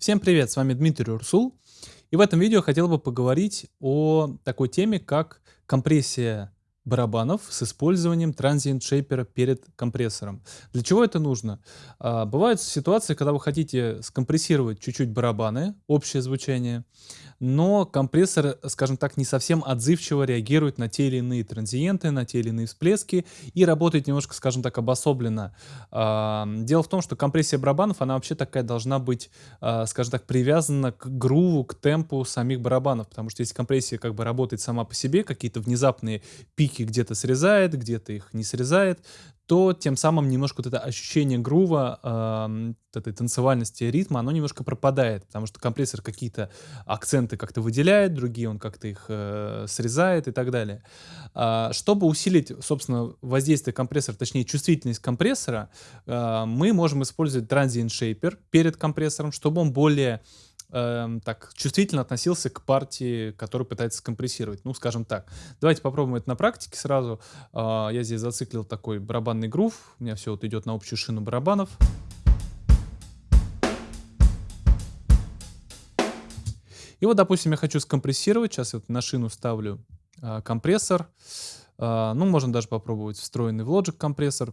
Всем привет, с вами Дмитрий Урсул. И в этом видео хотел бы поговорить о такой теме, как компрессия барабанов с использованием transient shaper перед компрессором. Для чего это нужно? А, бывают ситуации, когда вы хотите скомпрессировать чуть-чуть барабаны, общее звучание, но компрессор, скажем так, не совсем отзывчиво реагирует на те или иные транзиенты, на те или иные всплески и работает немножко, скажем так, обособленно. А, дело в том, что компрессия барабанов, она вообще такая должна быть, а, скажем так, привязана к груву, к темпу самих барабанов, потому что если компрессия как бы работает сама по себе, какие-то внезапные пики где-то срезает, где-то их не срезает, то тем самым немножко вот это ощущение грува, э, этой танцевальности ритма, оно немножко пропадает, потому что компрессор какие-то акценты как-то выделяет, другие он как-то их э, срезает и так далее. А, чтобы усилить, собственно, воздействие компрессора, точнее чувствительность компрессора, э, мы можем использовать Transient Shaper перед компрессором, чтобы он более эм, так чувствительно относился к партии, которую пытается скомпрессировать. Ну, скажем так. Давайте попробуем это на практике сразу. Э, я здесь зациклил такой барабанный грув. У меня все вот идет на общую шину барабанов. И вот, допустим, я хочу скомпрессировать. Сейчас я вот на шину ставлю э, компрессор. Э, ну, можно даже попробовать встроенный в Logic компрессор.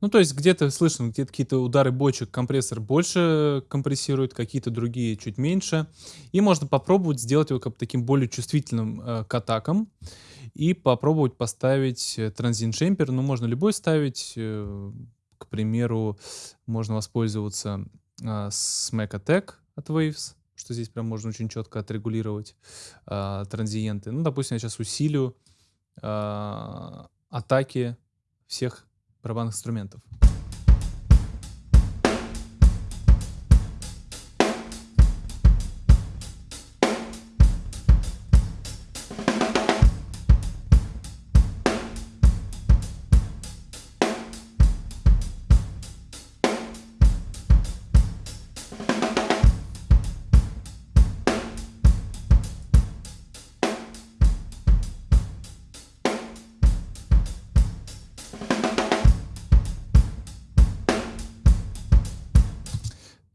Ну, то есть где-то слышно, где-то какие-то удары бочек компрессор больше компрессирует, какие-то другие чуть меньше. И можно попробовать сделать его как таким более чувствительным э, к атакам. И попробовать поставить транзин шемпер. Ну, можно любой ставить. Э, к примеру, можно воспользоваться э, Smack Attack от Waves, что здесь прям можно очень четко отрегулировать э, транзиенты. Ну, допустим, я сейчас усилю э, атаки всех барабанных инструментов.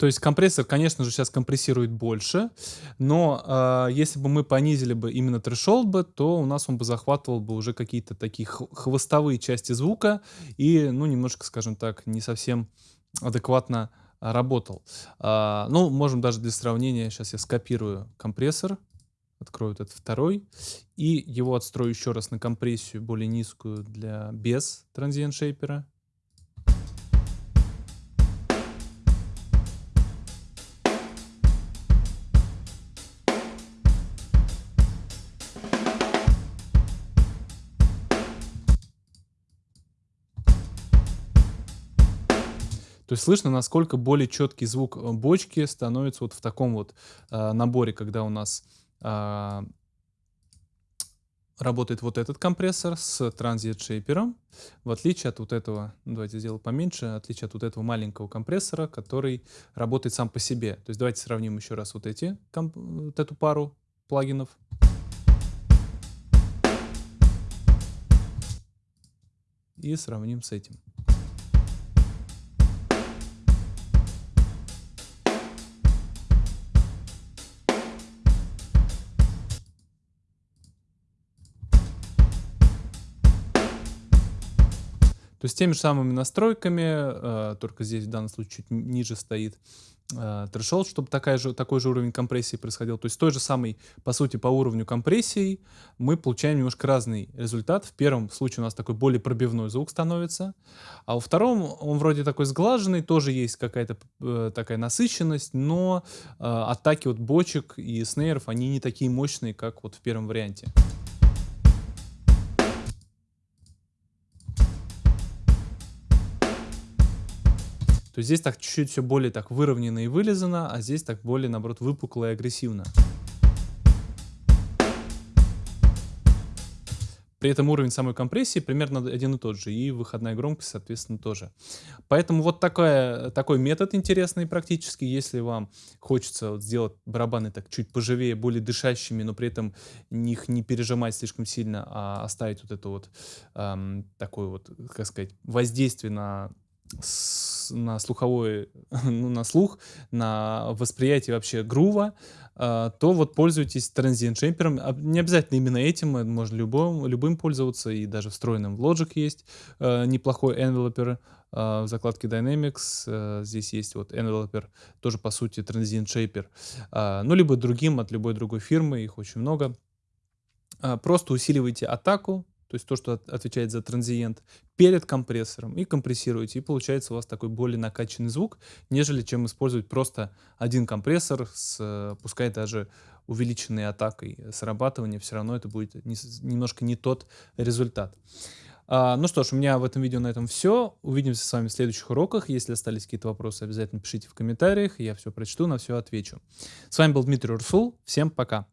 То есть компрессор, конечно же, сейчас компрессирует больше, но э, если бы мы понизили бы именно трешолд бы, то у нас он бы захватывал бы уже какие-то такие хвостовые части звука и, ну, немножко, скажем так, не совсем адекватно работал. А, ну, можем даже для сравнения, сейчас я скопирую компрессор, открою этот второй, и его отстрою еще раз на компрессию более низкую для без транзиент шейпера. Есть слышно, насколько более четкий звук э, бочки становится вот в таком вот э, наборе, когда у нас э, работает вот этот компрессор с транзит шейпером, в отличие от вот этого, давайте сделаю поменьше, в отличие от вот этого маленького компрессора, который работает сам по себе. То есть давайте сравним еще раз вот эти, вот эту пару плагинов. И сравним с этим. То есть теми же самыми настройками, э, только здесь в данном случае чуть ниже стоит э, threshold, чтобы такая же, такой же уровень компрессии происходил. То есть той же самой, по сути, по уровню компрессии мы получаем немножко разный результат. В первом случае у нас такой более пробивной звук становится, а во втором он вроде такой сглаженный, тоже есть какая-то э, такая насыщенность, но э, атаки от бочек и снейров, они не такие мощные, как вот в первом варианте. То есть здесь так чуть-чуть все более так выровнено и вылизано, а здесь так более, наоборот, выпукло и агрессивно. При этом уровень самой компрессии примерно один и тот же, и выходная громкость, соответственно, тоже. Поэтому вот такая, такой метод интересный практически, если вам хочется вот сделать барабаны так чуть поживее, более дышащими, но при этом их не пережимать слишком сильно, а оставить вот это вот эм, такое вот, как сказать, воздействие на на слуховой, ну, на слух, на восприятие вообще грува, а, то вот пользуйтесь транзиент шейпером. А, не обязательно именно этим, э, можно любым, любым пользоваться, и даже встроенным в Logic есть э, неплохой enveloper э, в закладке Dynamics. Э, здесь есть вот enveloper, тоже по сути транзиент шейпер. Э, ну, либо другим от любой другой фирмы, их очень много. Просто усиливайте атаку, то есть то, что отвечает за транзиент, перед компрессором и компрессируете, и получается у вас такой более накачанный звук, нежели чем использовать просто один компрессор с, пускай даже увеличенной атакой срабатывания, все равно это будет не, немножко не тот результат. А, ну что ж, у меня в этом видео на этом все. Увидимся с вами в следующих уроках. Если остались какие-то вопросы, обязательно пишите в комментариях, я все прочту, на все отвечу. С вами был Дмитрий Урсул. Всем пока!